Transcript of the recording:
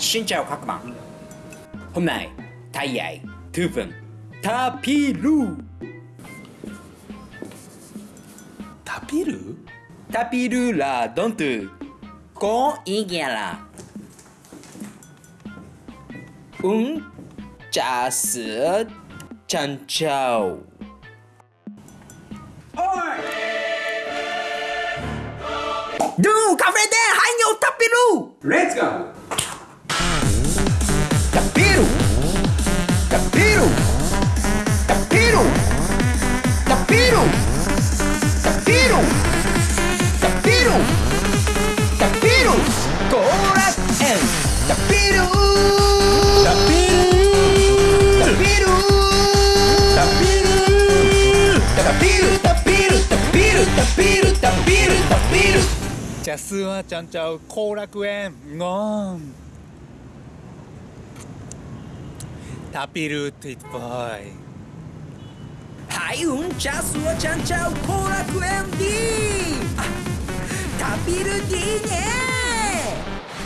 Xin chào các bạn. Hôm nay thầy dạy thư vựng Tapiru Tapiru? Tapiru là động từ có ý nghĩa là uống trà sữa trân châu. Du, cà phê đen, hãy nhổ Tapiru Let's go! Tapiru Tapiru Tapiru Tapiru Tapiru Tapiru Tapiru Korak and Tapiru Tapiru Tapiru Tapiru Tapiru Tapiru Tapiru Tapiru Tapiru ジャスはちゃんちゃう後楽園ゴーン tapirut it boy. Hai un ceas o cean ceau cola cu MD. Tapirut din el.